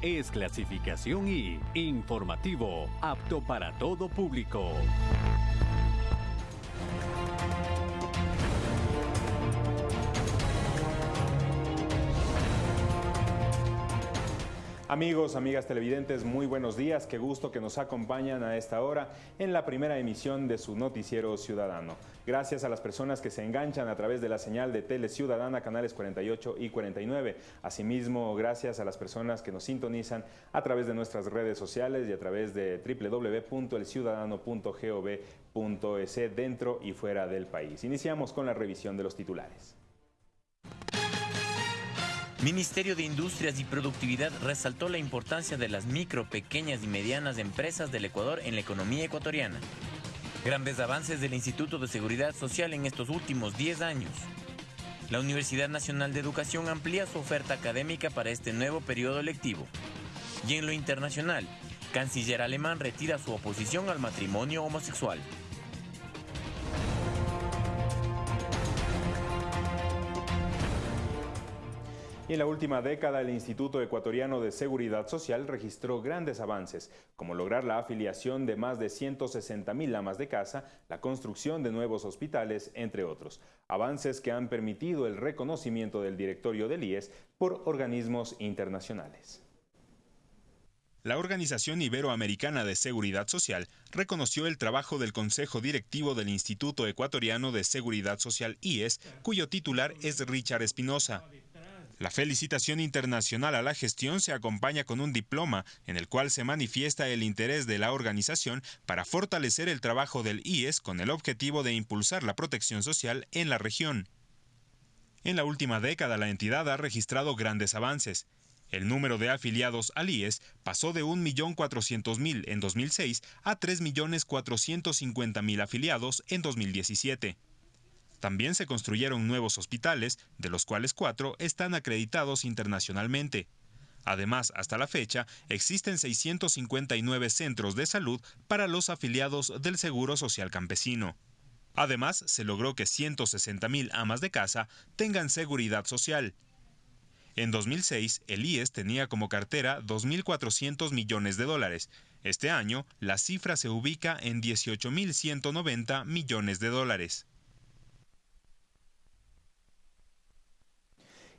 es clasificación y informativo, apto para todo público. Amigos, amigas televidentes, muy buenos días. Qué gusto que nos acompañan a esta hora en la primera emisión de su noticiero ciudadano. Gracias a las personas que se enganchan a través de la señal de Tele Ciudadana, canales 48 y 49. Asimismo, gracias a las personas que nos sintonizan a través de nuestras redes sociales y a través de www.elciudadano.gov.es dentro y fuera del país. Iniciamos con la revisión de los titulares. Ministerio de Industrias y Productividad resaltó la importancia de las micro, pequeñas y medianas empresas del Ecuador en la economía ecuatoriana. Grandes avances del Instituto de Seguridad Social en estos últimos 10 años. La Universidad Nacional de Educación amplía su oferta académica para este nuevo periodo lectivo. Y en lo internacional, canciller alemán retira su oposición al matrimonio homosexual. En la última década el Instituto Ecuatoriano de Seguridad Social registró grandes avances, como lograr la afiliación de más de 160 mil amas de casa, la construcción de nuevos hospitales, entre otros. Avances que han permitido el reconocimiento del directorio del IES por organismos internacionales. La Organización Iberoamericana de Seguridad Social reconoció el trabajo del Consejo Directivo del Instituto Ecuatoriano de Seguridad Social IES, cuyo titular es Richard Espinosa. La felicitación internacional a la gestión se acompaña con un diploma en el cual se manifiesta el interés de la organización para fortalecer el trabajo del IES con el objetivo de impulsar la protección social en la región. En la última década la entidad ha registrado grandes avances. El número de afiliados al IES pasó de 1.400.000 en 2006 a 3.450.000 afiliados en 2017. También se construyeron nuevos hospitales, de los cuales cuatro están acreditados internacionalmente. Además, hasta la fecha, existen 659 centros de salud para los afiliados del Seguro Social Campesino. Además, se logró que 160.000 amas de casa tengan seguridad social. En 2006, el IES tenía como cartera 2.400 millones de dólares. Este año, la cifra se ubica en 18.190 millones de dólares.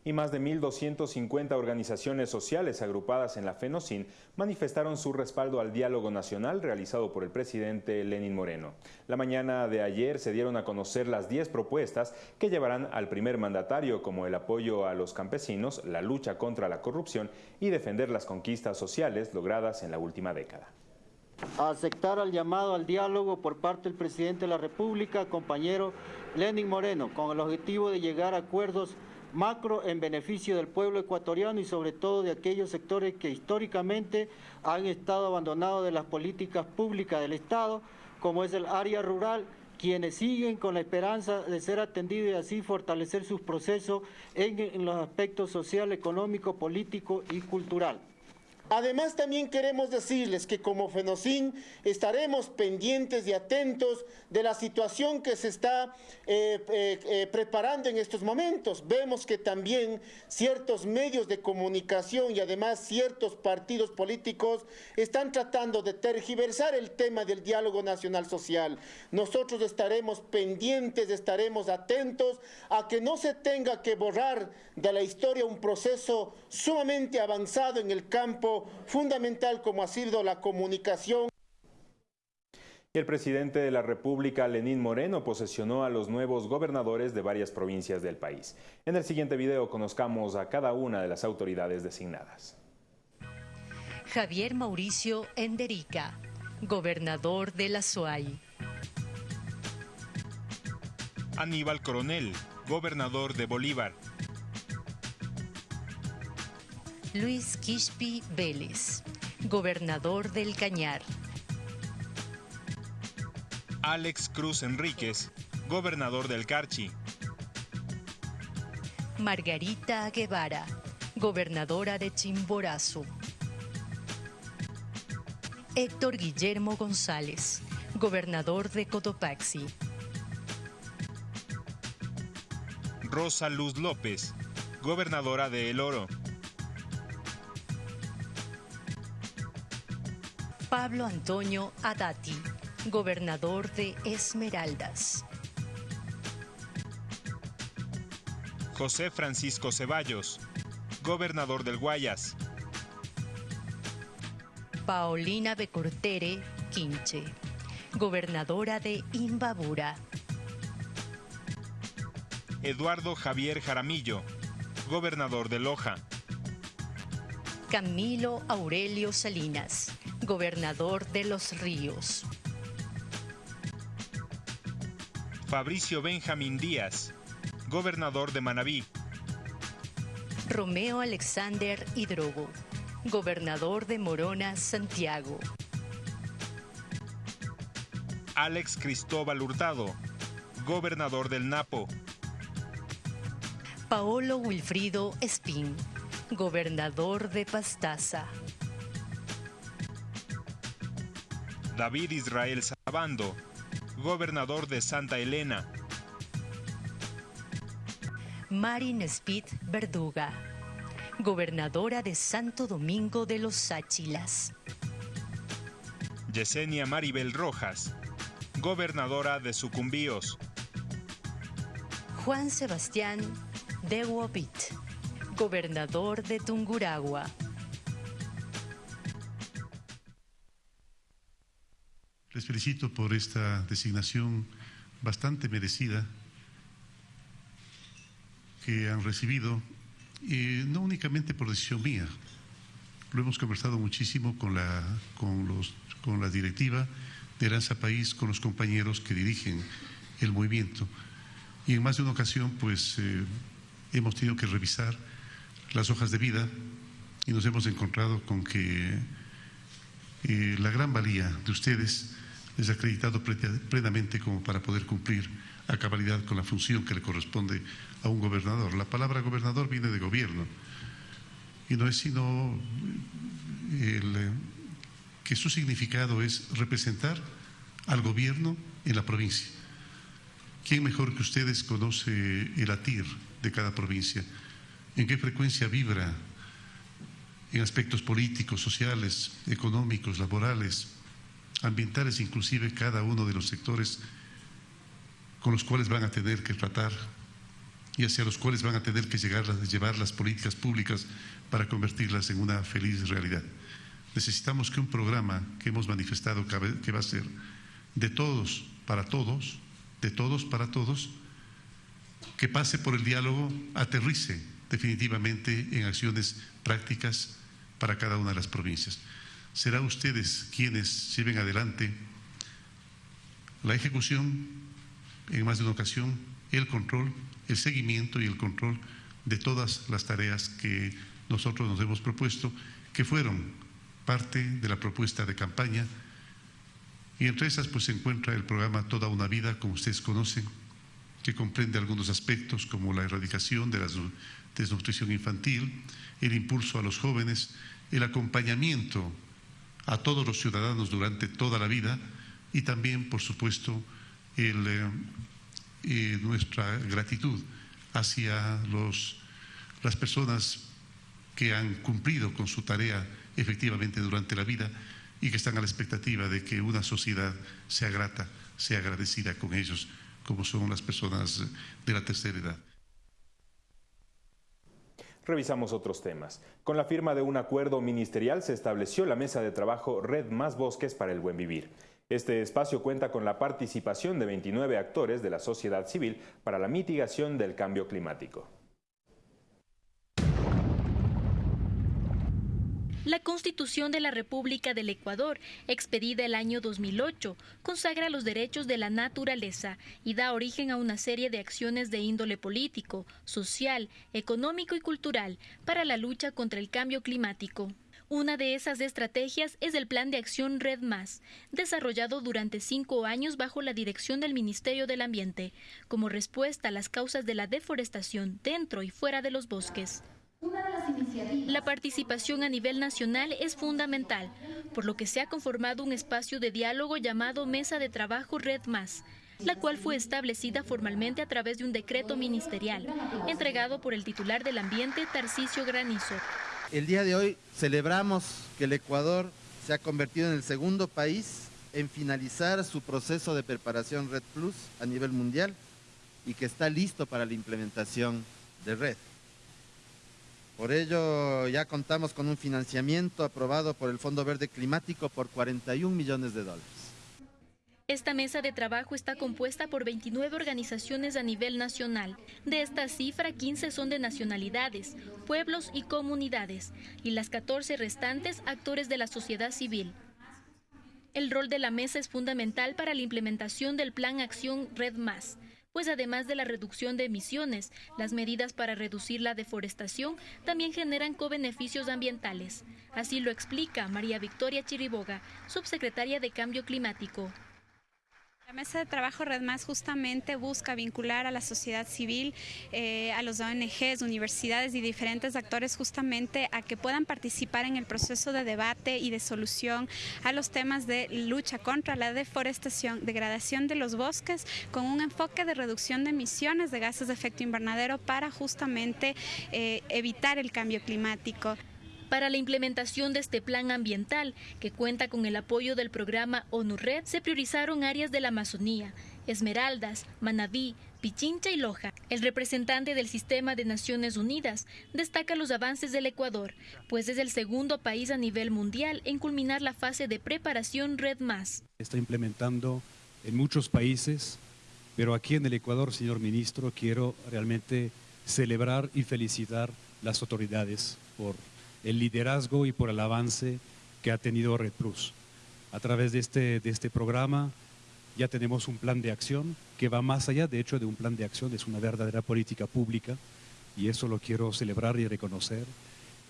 Y más de 1.250 organizaciones sociales agrupadas en la FENOCIN manifestaron su respaldo al diálogo nacional realizado por el presidente Lenín Moreno. La mañana de ayer se dieron a conocer las 10 propuestas que llevarán al primer mandatario como el apoyo a los campesinos, la lucha contra la corrupción y defender las conquistas sociales logradas en la última década. aceptar al llamado al diálogo por parte del presidente de la República, compañero Lenín Moreno, con el objetivo de llegar a acuerdos macro en beneficio del pueblo ecuatoriano y sobre todo de aquellos sectores que históricamente han estado abandonados de las políticas públicas del Estado, como es el área rural, quienes siguen con la esperanza de ser atendidos y así fortalecer sus procesos en, los aspectos social, económico, político y cultural. Además, también queremos decirles que como FENOCIN estaremos pendientes y atentos de la situación que se está eh, eh, eh, preparando en estos momentos. Vemos que también ciertos medios de comunicación y además ciertos partidos políticos están tratando de tergiversar el tema del diálogo nacional social. Nosotros estaremos pendientes, estaremos atentos a que no se tenga que borrar de la historia un proceso sumamente avanzado en el campo fundamental como ha sido la comunicación. El presidente de la República, Lenín Moreno, posesionó a los nuevos gobernadores de varias provincias del país. En el siguiente video conozcamos a cada una de las autoridades designadas. Javier Mauricio Enderica, gobernador de la SUAY. Aníbal Coronel, gobernador de Bolívar. Luis Quispi Vélez, gobernador del Cañar. Alex Cruz Enríquez, gobernador del Carchi. Margarita Guevara, gobernadora de Chimborazo. Héctor Guillermo González, gobernador de Cotopaxi. Rosa Luz López, gobernadora de El Oro. Pablo Antonio Adati, gobernador de Esmeraldas. José Francisco Ceballos, gobernador del Guayas. Paulina Becortere Quinche, gobernadora de Imbabura. Eduardo Javier Jaramillo, gobernador de Loja. Camilo Aurelio Salinas, gobernador de Los Ríos. Fabricio Benjamín Díaz, gobernador de Manabí. Romeo Alexander Hidrogo, gobernador de Morona, Santiago. Alex Cristóbal Hurtado, gobernador del Napo. Paolo Wilfrido Espín, gobernador de Pastaza. David Israel Sabando, gobernador de Santa Elena. Marin Speed Verduga, gobernadora de Santo Domingo de los Sáchilas. Yesenia Maribel Rojas, gobernadora de Sucumbíos. Juan Sebastián de Wobit, gobernador de Tunguragua. Les felicito por esta designación bastante merecida que han recibido, y no únicamente por decisión mía. Lo hemos conversado muchísimo con la, con los, con la directiva de Aranza País, con los compañeros que dirigen el movimiento. Y en más de una ocasión, pues eh, hemos tenido que revisar las hojas de vida y nos hemos encontrado con que eh, la gran valía de ustedes les ha acreditado plenamente como para poder cumplir a cabalidad con la función que le corresponde a un gobernador. La palabra gobernador viene de gobierno y no es sino el, que su significado es representar al gobierno en la provincia. ¿Quién mejor que ustedes conoce el latir de cada provincia? ¿En qué frecuencia vibra en aspectos políticos, sociales, económicos, laborales, ambientales, inclusive cada uno de los sectores con los cuales van a tener que tratar y hacia los cuales van a tener que llegar, llevar las políticas públicas para convertirlas en una feliz realidad. Necesitamos que un programa que hemos manifestado que va a ser de todos para todos, de todos para todos, que pase por el diálogo, aterrice definitivamente en acciones prácticas para cada una de las provincias. Será ustedes quienes lleven adelante la ejecución, en más de una ocasión, el control, el seguimiento y el control de todas las tareas que nosotros nos hemos propuesto, que fueron parte de la propuesta de campaña. Y entre esas pues se encuentra el programa Toda una vida, como ustedes conocen, que comprende algunos aspectos como la erradicación de la desnutrición infantil, el impulso a los jóvenes, el acompañamiento a todos los ciudadanos durante toda la vida y también, por supuesto, eh, eh, nuestra gratitud hacia los, las personas que han cumplido con su tarea efectivamente durante la vida y que están a la expectativa de que una sociedad sea grata, sea agradecida con ellos, como son las personas de la tercera edad. Revisamos otros temas. Con la firma de un acuerdo ministerial se estableció la mesa de trabajo Red Más Bosques para el Buen Vivir. Este espacio cuenta con la participación de 29 actores de la sociedad civil para la mitigación del cambio climático. La Constitución de la República del Ecuador, expedida el año 2008, consagra los derechos de la naturaleza y da origen a una serie de acciones de índole político, social, económico y cultural para la lucha contra el cambio climático. Una de esas estrategias es el Plan de Acción Red Más, desarrollado durante cinco años bajo la dirección del Ministerio del Ambiente, como respuesta a las causas de la deforestación dentro y fuera de los bosques. La participación a nivel nacional es fundamental, por lo que se ha conformado un espacio de diálogo llamado Mesa de Trabajo Red Más, la cual fue establecida formalmente a través de un decreto ministerial, entregado por el titular del ambiente, Tarcisio Granizo. El día de hoy celebramos que el Ecuador se ha convertido en el segundo país en finalizar su proceso de preparación Red Plus a nivel mundial y que está listo para la implementación de Red. Por ello, ya contamos con un financiamiento aprobado por el Fondo Verde Climático por 41 millones de dólares. Esta mesa de trabajo está compuesta por 29 organizaciones a nivel nacional. De esta cifra, 15 son de nacionalidades, pueblos y comunidades, y las 14 restantes actores de la sociedad civil. El rol de la mesa es fundamental para la implementación del Plan Acción Red Más, pues además de la reducción de emisiones, las medidas para reducir la deforestación también generan co-beneficios ambientales. Así lo explica María Victoria Chiriboga, subsecretaria de Cambio Climático. La mesa de trabajo Red Más justamente busca vincular a la sociedad civil, eh, a los ONGs, universidades y diferentes actores justamente a que puedan participar en el proceso de debate y de solución a los temas de lucha contra la deforestación, degradación de los bosques, con un enfoque de reducción de emisiones de gases de efecto invernadero para justamente eh, evitar el cambio climático. Para la implementación de este plan ambiental, que cuenta con el apoyo del programa ONU-RED, se priorizaron áreas de la Amazonía, Esmeraldas, Manabí, Pichincha y Loja. El representante del sistema de Naciones Unidas destaca los avances del Ecuador, pues es el segundo país a nivel mundial en culminar la fase de preparación Red Más. Está implementando en muchos países, pero aquí en el Ecuador, señor ministro, quiero realmente celebrar y felicitar las autoridades por el liderazgo y por el avance que ha tenido Red Plus. A través de este, de este programa ya tenemos un plan de acción que va más allá, de hecho, de un plan de acción, es una verdadera política pública y eso lo quiero celebrar y reconocer.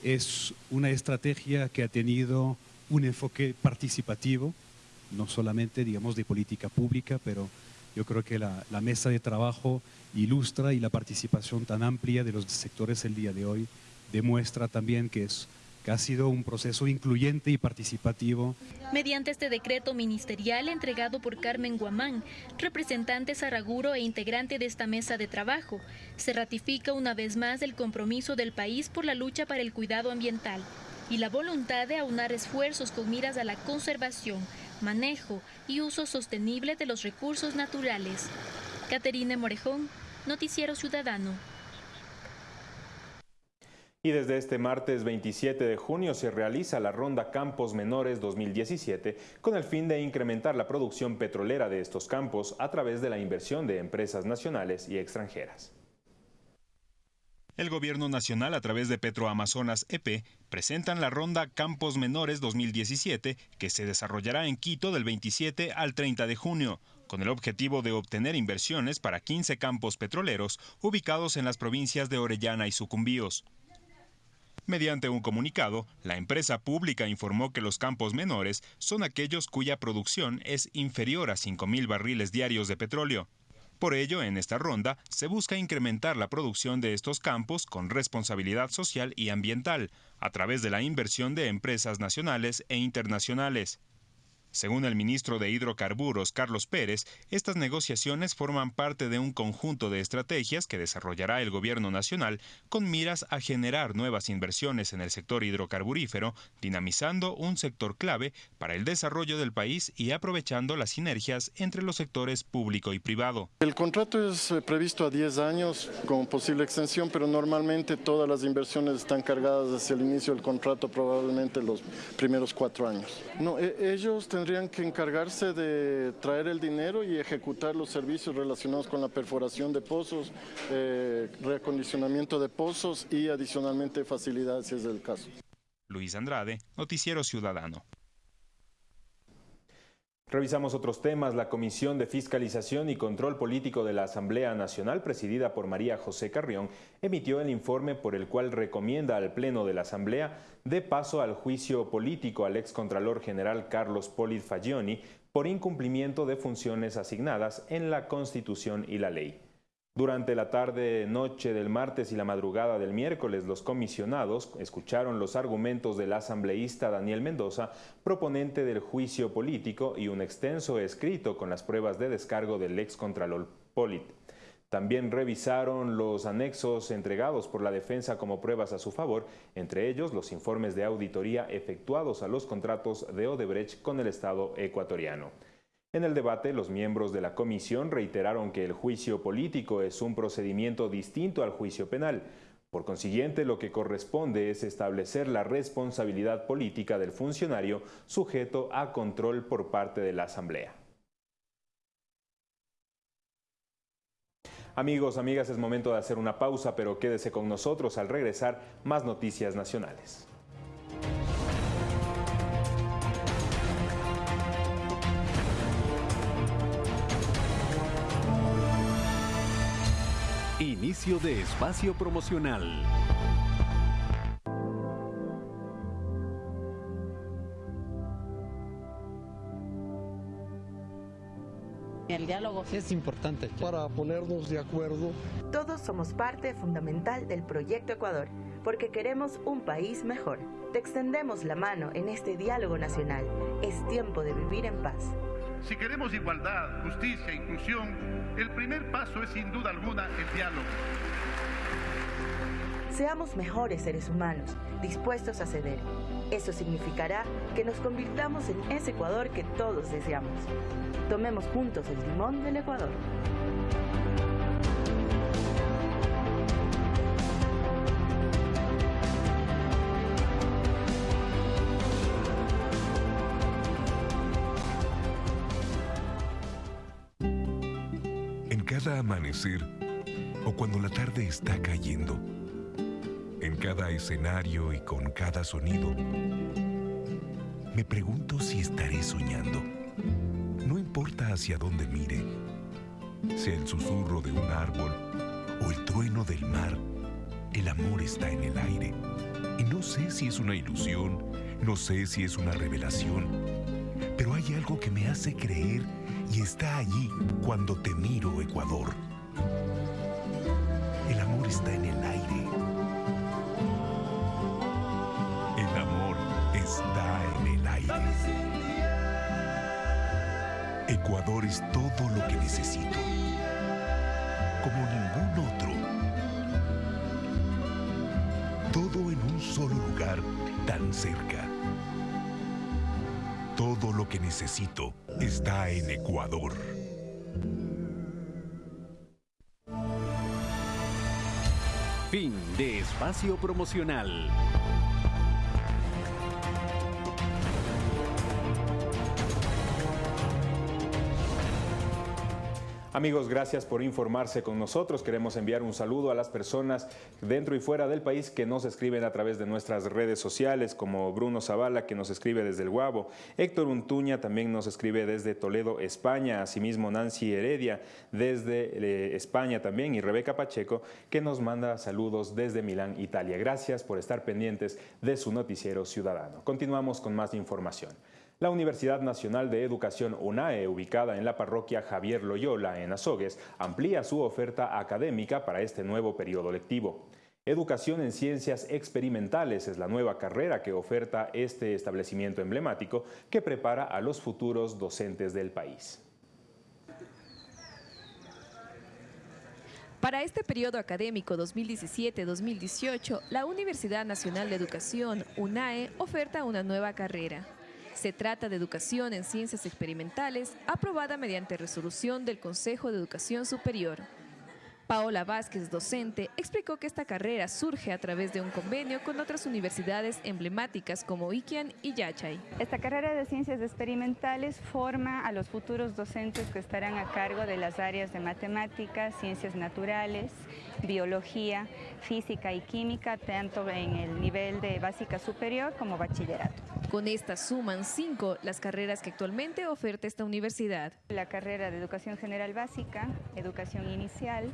Es una estrategia que ha tenido un enfoque participativo, no solamente, digamos, de política pública, pero yo creo que la, la mesa de trabajo ilustra y la participación tan amplia de los sectores el día de hoy demuestra también que es que ha sido un proceso incluyente y participativo. Mediante este decreto ministerial entregado por Carmen Guamán, representante Saraguro e integrante de esta mesa de trabajo, se ratifica una vez más el compromiso del país por la lucha para el cuidado ambiental y la voluntad de aunar esfuerzos con miras a la conservación, manejo y uso sostenible de los recursos naturales. Caterine Morejón, Noticiero Ciudadano. Y desde este martes 27 de junio se realiza la Ronda Campos Menores 2017 con el fin de incrementar la producción petrolera de estos campos a través de la inversión de empresas nacionales y extranjeras. El Gobierno Nacional, a través de Petroamazonas EP, presentan la Ronda Campos Menores 2017, que se desarrollará en Quito del 27 al 30 de junio, con el objetivo de obtener inversiones para 15 campos petroleros ubicados en las provincias de Orellana y Sucumbíos. Mediante un comunicado, la empresa pública informó que los campos menores son aquellos cuya producción es inferior a 5.000 barriles diarios de petróleo. Por ello, en esta ronda se busca incrementar la producción de estos campos con responsabilidad social y ambiental, a través de la inversión de empresas nacionales e internacionales. Según el ministro de Hidrocarburos, Carlos Pérez, estas negociaciones forman parte de un conjunto de estrategias que desarrollará el gobierno nacional con miras a generar nuevas inversiones en el sector hidrocarburífero, dinamizando un sector clave para el desarrollo del país y aprovechando las sinergias entre los sectores público y privado. El contrato es eh, previsto a 10 años con posible extensión, pero normalmente todas las inversiones están cargadas hacia el inicio del contrato, probablemente los primeros cuatro años. No, e, ellos tendrían que encargarse de traer el dinero y ejecutar los servicios relacionados con la perforación de pozos, eh, reacondicionamiento de pozos y adicionalmente facilidades si es el caso. Luis Andrade, Noticiero Ciudadano. Revisamos otros temas. La Comisión de Fiscalización y Control Político de la Asamblea Nacional, presidida por María José Carrión, emitió el informe por el cual recomienda al Pleno de la Asamblea de paso al juicio político al excontralor general Carlos Polit Fagioni por incumplimiento de funciones asignadas en la Constitución y la ley. Durante la tarde-noche del martes y la madrugada del miércoles, los comisionados escucharon los argumentos del asambleísta Daniel Mendoza, proponente del juicio político y un extenso escrito con las pruebas de descargo del excontralor Polit. También revisaron los anexos entregados por la defensa como pruebas a su favor, entre ellos los informes de auditoría efectuados a los contratos de Odebrecht con el Estado ecuatoriano. En el debate, los miembros de la comisión reiteraron que el juicio político es un procedimiento distinto al juicio penal. Por consiguiente, lo que corresponde es establecer la responsabilidad política del funcionario sujeto a control por parte de la Asamblea. Amigos, amigas, es momento de hacer una pausa, pero quédese con nosotros al regresar más noticias nacionales. Inicio de espacio promocional. El diálogo es importante para ponernos de acuerdo. Todos somos parte fundamental del proyecto Ecuador, porque queremos un país mejor. Te extendemos la mano en este diálogo nacional. Es tiempo de vivir en paz. Si queremos igualdad, justicia inclusión, el primer paso es sin duda alguna el diálogo. Seamos mejores seres humanos, dispuestos a ceder. Eso significará que nos convirtamos en ese Ecuador que todos deseamos. Tomemos juntos el timón del Ecuador. O cuando la tarde está cayendo, en cada escenario y con cada sonido, me pregunto si estaré soñando. No importa hacia dónde mire, sea el susurro de un árbol o el trueno del mar, el amor está en el aire. Y no sé si es una ilusión, no sé si es una revelación, pero hay algo que me hace creer y está allí cuando te miro, Ecuador. Está en el aire. El amor está en el aire. Ecuador es todo lo que necesito. Como ningún otro. Todo en un solo lugar tan cerca. Todo lo que necesito está en Ecuador. Fin de espacio promocional. Amigos, gracias por informarse con nosotros. Queremos enviar un saludo a las personas dentro y fuera del país que nos escriben a través de nuestras redes sociales, como Bruno Zavala, que nos escribe desde el Guabo, Héctor Untuña también nos escribe desde Toledo, España, asimismo Nancy Heredia desde eh, España también, y Rebeca Pacheco, que nos manda saludos desde Milán, Italia. Gracias por estar pendientes de su noticiero ciudadano. Continuamos con más información. La Universidad Nacional de Educación UNAE, ubicada en la parroquia Javier Loyola, en Azogues, amplía su oferta académica para este nuevo periodo lectivo. Educación en Ciencias Experimentales es la nueva carrera que oferta este establecimiento emblemático que prepara a los futuros docentes del país. Para este periodo académico 2017-2018, la Universidad Nacional de Educación, UNAE, oferta una nueva carrera. Se trata de educación en ciencias experimentales aprobada mediante resolución del Consejo de Educación Superior. Paola Vázquez, docente, explicó que esta carrera surge a través de un convenio con otras universidades emblemáticas como Iquian y Yachay. Esta carrera de ciencias experimentales forma a los futuros docentes que estarán a cargo de las áreas de matemáticas, ciencias naturales, biología, física y química, tanto en el nivel de básica superior como bachillerato. Con esta suman cinco las carreras que actualmente oferta esta universidad. La carrera de Educación General Básica, Educación Inicial,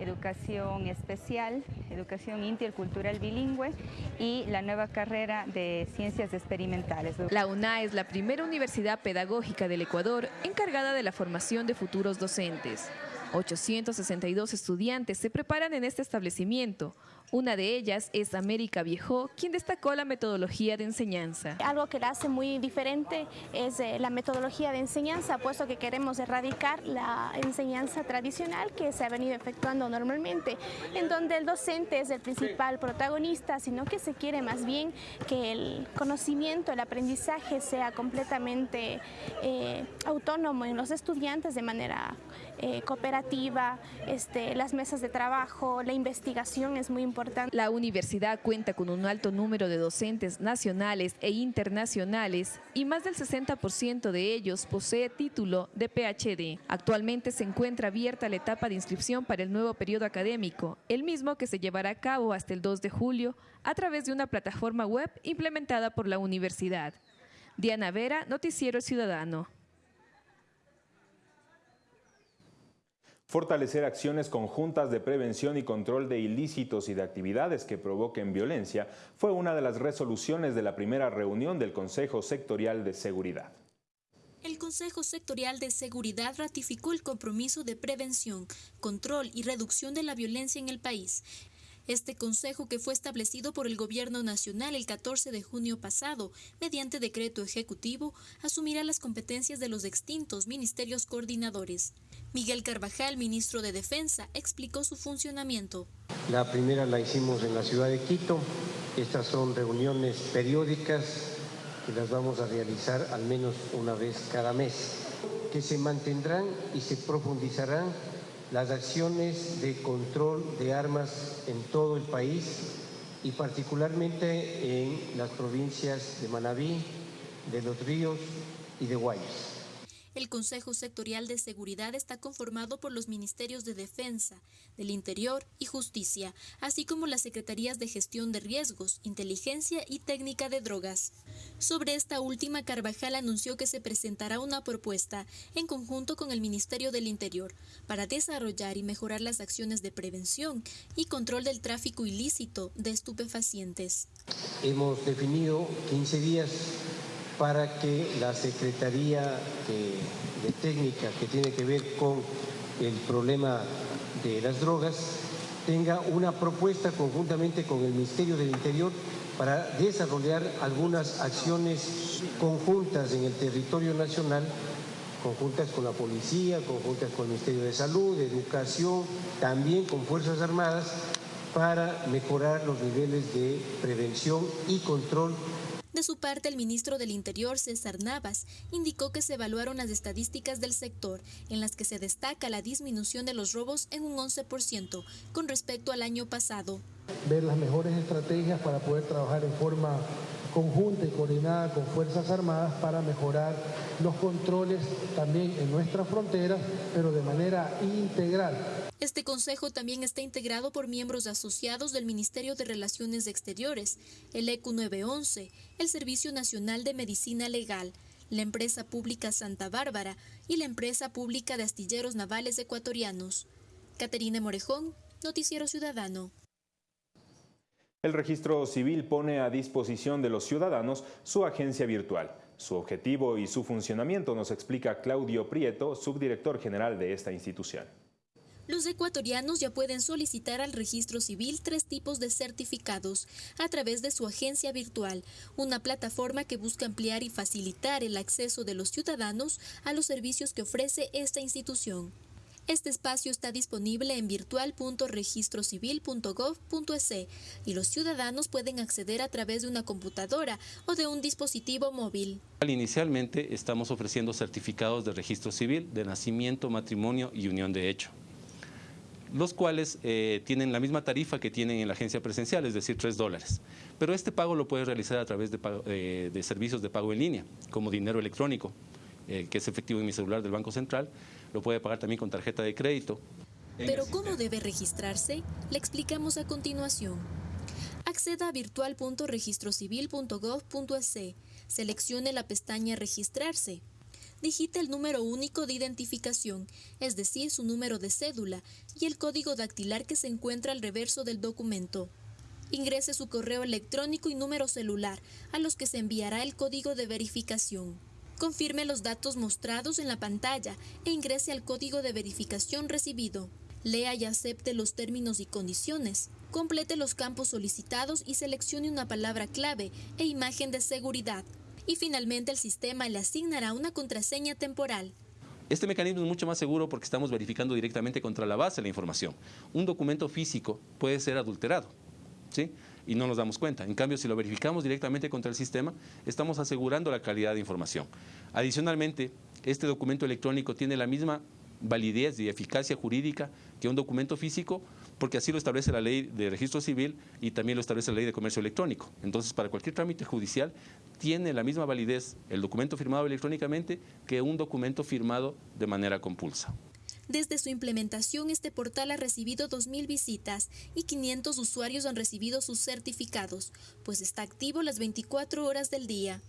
Educación Especial, Educación Intercultural Bilingüe y la nueva carrera de Ciencias Experimentales. La UNA es la primera universidad pedagógica del Ecuador encargada de la formación de futuros docentes. 862 estudiantes se preparan en este establecimiento. Una de ellas es América Viejo, quien destacó la metodología de enseñanza. Algo que la hace muy diferente es eh, la metodología de enseñanza, puesto que queremos erradicar la enseñanza tradicional que se ha venido efectuando normalmente, en donde el docente es el principal protagonista, sino que se quiere más bien que el conocimiento, el aprendizaje sea completamente eh, autónomo en los estudiantes de manera eh, cooperativa, este, las mesas de trabajo, la investigación es muy importante. La universidad cuenta con un alto número de docentes nacionales e internacionales y más del 60% de ellos posee título de PhD. Actualmente se encuentra abierta la etapa de inscripción para el nuevo periodo académico, el mismo que se llevará a cabo hasta el 2 de julio a través de una plataforma web implementada por la universidad. Diana Vera, Noticiero Ciudadano. Fortalecer acciones conjuntas de prevención y control de ilícitos y de actividades que provoquen violencia fue una de las resoluciones de la primera reunión del Consejo Sectorial de Seguridad. El Consejo Sectorial de Seguridad ratificó el compromiso de prevención, control y reducción de la violencia en el país este consejo, que fue establecido por el Gobierno Nacional el 14 de junio pasado, mediante decreto ejecutivo, asumirá las competencias de los extintos ministerios coordinadores. Miguel Carvajal, ministro de Defensa, explicó su funcionamiento. La primera la hicimos en la ciudad de Quito. Estas son reuniones periódicas que las vamos a realizar al menos una vez cada mes, que se mantendrán y se profundizarán las acciones de control de armas en todo el país y particularmente en las provincias de Manabí, de Los Ríos y de Guayas. El Consejo Sectorial de Seguridad está conformado por los Ministerios de Defensa, del Interior y Justicia, así como las Secretarías de Gestión de Riesgos, Inteligencia y Técnica de Drogas. Sobre esta última, Carvajal anunció que se presentará una propuesta en conjunto con el Ministerio del Interior para desarrollar y mejorar las acciones de prevención y control del tráfico ilícito de estupefacientes. Hemos definido 15 días para que la Secretaría de, Técnica que tiene que ver con el problema de las drogas tenga una propuesta conjuntamente con el Ministerio del Interior para desarrollar algunas acciones conjuntas en el territorio nacional, conjuntas con la policía, conjuntas con el Ministerio de Salud, de Educación, también con Fuerzas Armadas, para mejorar los niveles de prevención y control de su parte, el ministro del Interior, César Navas, indicó que se evaluaron las estadísticas del sector, en las que se destaca la disminución de los robos en un 11% con respecto al año pasado. Ver las mejores estrategias para poder trabajar en forma conjunta y coordinada con Fuerzas Armadas para mejorar los controles también en nuestras fronteras, pero de manera integral este consejo también está integrado por miembros asociados del Ministerio de Relaciones Exteriores, el ECU 911, el Servicio Nacional de Medicina Legal, la empresa pública Santa Bárbara y la empresa pública de astilleros navales ecuatorianos. Caterina Morejón, Noticiero Ciudadano. El registro civil pone a disposición de los ciudadanos su agencia virtual. Su objetivo y su funcionamiento nos explica Claudio Prieto, subdirector general de esta institución los ecuatorianos ya pueden solicitar al registro civil tres tipos de certificados a través de su agencia virtual, una plataforma que busca ampliar y facilitar el acceso de los ciudadanos a los servicios que ofrece esta institución. Este espacio está disponible en virtual.registrocivil.gov.es y los ciudadanos pueden acceder a través de una computadora o de un dispositivo móvil. Inicialmente estamos ofreciendo certificados de registro civil, de nacimiento, matrimonio y unión de hecho los cuales eh, tienen la misma tarifa que tienen en la agencia presencial, es decir, 3 dólares. Pero este pago lo puedes realizar a través de, eh, servicios de pago en línea, como dinero electrónico, eh, que es efectivo en mi celular del Banco Central, lo puede pagar también con tarjeta de crédito. Pero ¿cómo debe registrarse? Le explicamos a continuación. Acceda a virtual.registrocivil.gov.es, seleccione la pestaña Registrarse digita el número único de identificación, es decir, su número de cédula, y el código dactilar que se encuentra al reverso del documento. Ingrese su correo electrónico y número celular, a los que se enviará el código de verificación. Confirme los datos mostrados en la pantalla e ingrese al código de verificación recibido. Lea y acepte los términos y condiciones. Complete los campos solicitados y seleccione una palabra clave e imagen de seguridad. Y finalmente el sistema le asignará una contraseña temporal. Este mecanismo es mucho más seguro porque estamos verificando directamente contra la base la información. Un documento físico puede ser adulterado, ¿sí? Y no nos damos cuenta. En cambio, si lo verificamos directamente contra el sistema, estamos asegurando la calidad de información. Adicionalmente, este documento electrónico tiene la misma validez y eficacia jurídica que un documento físico, porque así lo establece la ley de registro civil y también lo establece la ley de comercio electrónico. Entonces, para cualquier trámite judicial, tiene la misma validez el documento firmado electrónicamente que un documento firmado de manera compulsa. Desde su implementación, este portal ha recibido 2.000 visitas y 500 usuarios han recibido sus certificados, pues está activo las 24 horas del día.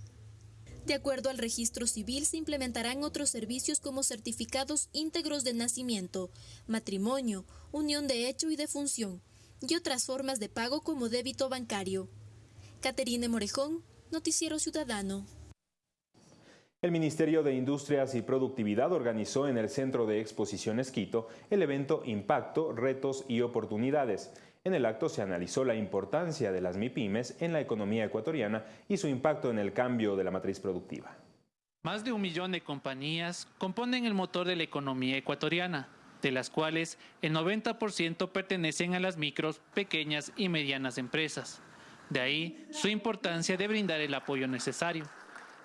De acuerdo al registro civil, se implementarán otros servicios como certificados íntegros de nacimiento, matrimonio, unión de hecho y de función, y otras formas de pago como débito bancario. Caterine Morejón, Noticiero Ciudadano. El Ministerio de Industrias y Productividad organizó en el Centro de Exposiciones Quito el evento Impacto, Retos y Oportunidades. En el acto se analizó la importancia de las MIPIMES en la economía ecuatoriana y su impacto en el cambio de la matriz productiva. Más de un millón de compañías componen el motor de la economía ecuatoriana, de las cuales el 90% pertenecen a las micros, pequeñas y medianas empresas. De ahí su importancia de brindar el apoyo necesario.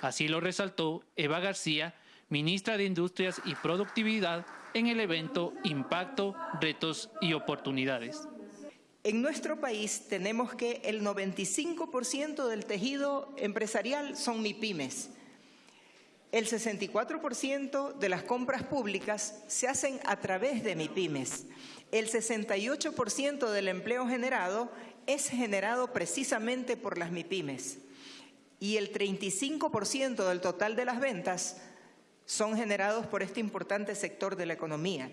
Así lo resaltó Eva García, ministra de Industrias y Productividad, en el evento Impacto, Retos y Oportunidades. En nuestro país tenemos que el 95% del tejido empresarial son MIPIMES. El 64% de las compras públicas se hacen a través de MIPIMES. El 68% del empleo generado es generado precisamente por las MIPIMES. Y el 35% del total de las ventas son generados por este importante sector de la economía.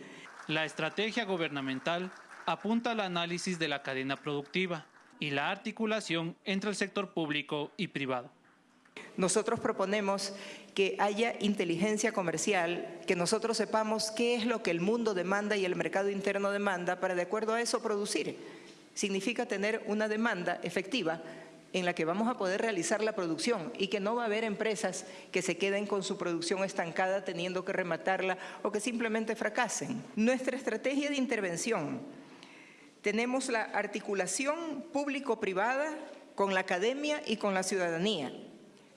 La estrategia gubernamental apunta al análisis de la cadena productiva y la articulación entre el sector público y privado. Nosotros proponemos que haya inteligencia comercial, que nosotros sepamos qué es lo que el mundo demanda y el mercado interno demanda para de acuerdo a eso producir. Significa tener una demanda efectiva en la que vamos a poder realizar la producción y que no va a haber empresas que se queden con su producción estancada teniendo que rematarla o que simplemente fracasen. Nuestra estrategia de intervención tenemos la articulación público-privada con la academia y con la ciudadanía,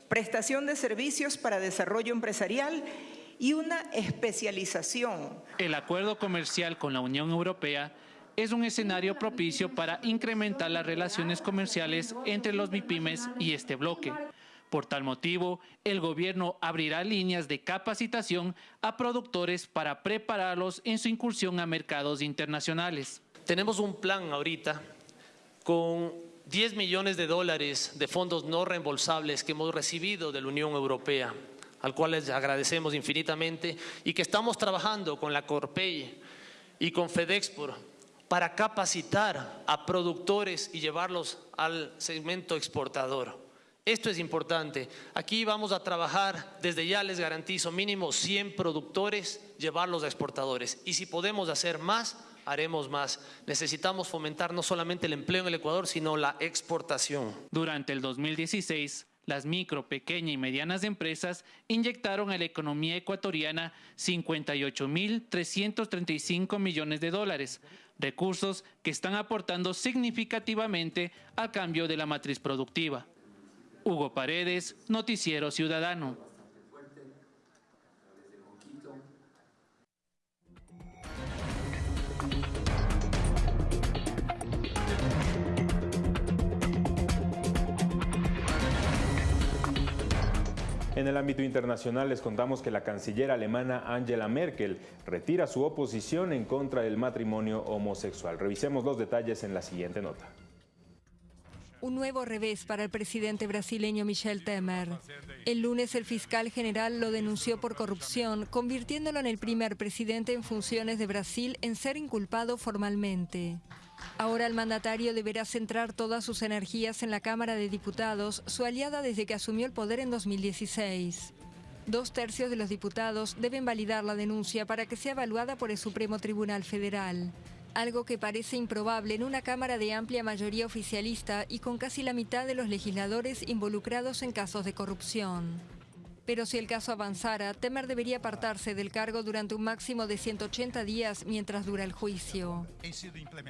prestación de servicios para desarrollo empresarial y una especialización. El acuerdo comercial con la Unión Europea es un escenario propicio para incrementar las relaciones comerciales entre los MIPIMES y este bloque. Por tal motivo, el gobierno abrirá líneas de capacitación a productores para prepararlos en su incursión a mercados internacionales. Tenemos un plan ahorita con 10 millones de dólares de fondos no reembolsables que hemos recibido de la Unión Europea, al cual les agradecemos infinitamente y que estamos trabajando con la Corpey y con FedExport para capacitar a productores y llevarlos al segmento exportador. Esto es importante. Aquí vamos a trabajar, desde ya les garantizo, mínimo 100 productores, llevarlos a exportadores. Y si podemos hacer más, haremos más. Necesitamos fomentar no solamente el empleo en el Ecuador, sino la exportación. Durante el 2016, las micro, pequeñas y medianas empresas inyectaron a la economía ecuatoriana 58.335 millones de dólares, recursos que están aportando significativamente al cambio de la matriz productiva. Hugo Paredes, Noticiero Ciudadano. En el ámbito internacional les contamos que la canciller alemana Angela Merkel retira su oposición en contra del matrimonio homosexual. Revisemos los detalles en la siguiente nota. Un nuevo revés para el presidente brasileño Michel Temer. El lunes el fiscal general lo denunció por corrupción, convirtiéndolo en el primer presidente en funciones de Brasil en ser inculpado formalmente. Ahora el mandatario deberá centrar todas sus energías en la Cámara de Diputados, su aliada desde que asumió el poder en 2016. Dos tercios de los diputados deben validar la denuncia para que sea evaluada por el Supremo Tribunal Federal, algo que parece improbable en una Cámara de amplia mayoría oficialista y con casi la mitad de los legisladores involucrados en casos de corrupción. Pero si el caso avanzara, Temer debería apartarse del cargo durante un máximo de 180 días mientras dura el juicio.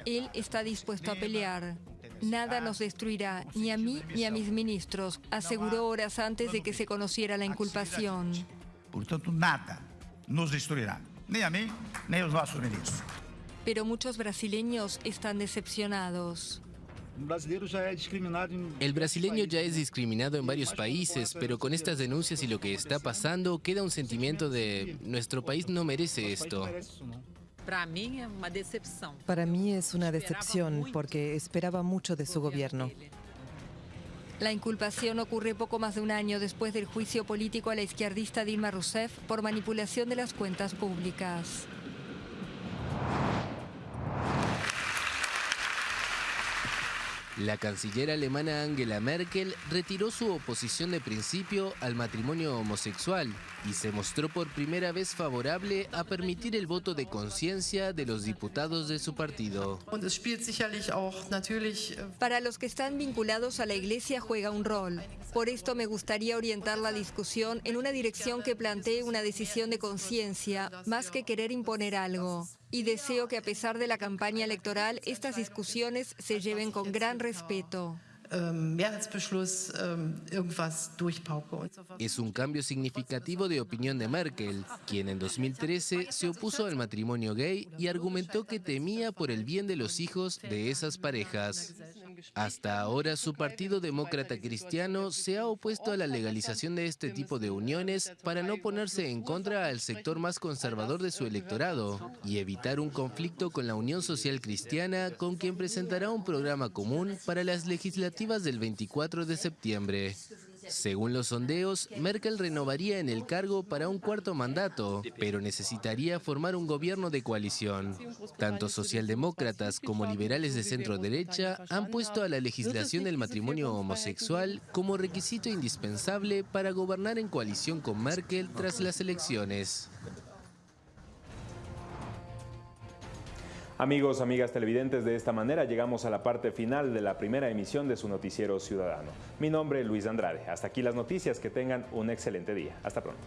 Él está dispuesto a pelear. Nada nos destruirá, ni a mí ni a mis ministros, aseguró horas antes de que se conociera la inculpación. Por tanto, nada nos destruirá, ni a mí ni a los nuestros ministros. Pero muchos brasileños están decepcionados. El brasileño ya es discriminado en varios países, pero con estas denuncias y lo que está pasando, queda un sentimiento de nuestro país no merece esto. Para mí es una decepción porque esperaba mucho de su gobierno. La inculpación ocurre poco más de un año después del juicio político a la izquierdista Dilma Rousseff por manipulación de las cuentas públicas. La canciller alemana Angela Merkel retiró su oposición de principio al matrimonio homosexual y se mostró por primera vez favorable a permitir el voto de conciencia de los diputados de su partido. Para los que están vinculados a la iglesia juega un rol. Por esto me gustaría orientar la discusión en una dirección que plantee una decisión de conciencia, más que querer imponer algo. Y deseo que a pesar de la campaña electoral, estas discusiones se lleven con gran respeto. Es un cambio significativo de opinión de Merkel, quien en 2013 se opuso al matrimonio gay y argumentó que temía por el bien de los hijos de esas parejas. Hasta ahora su Partido Demócrata Cristiano se ha opuesto a la legalización de este tipo de uniones para no ponerse en contra al sector más conservador de su electorado y evitar un conflicto con la Unión Social Cristiana con quien presentará un programa común para las legislativas del 24 de septiembre. Según los sondeos, Merkel renovaría en el cargo para un cuarto mandato, pero necesitaría formar un gobierno de coalición. Tanto socialdemócratas como liberales de centro derecha han puesto a la legislación del matrimonio homosexual como requisito indispensable para gobernar en coalición con Merkel tras las elecciones. Amigos, amigas televidentes, de esta manera llegamos a la parte final de la primera emisión de su noticiero ciudadano. Mi nombre es Luis Andrade. Hasta aquí las noticias. Que tengan un excelente día. Hasta pronto.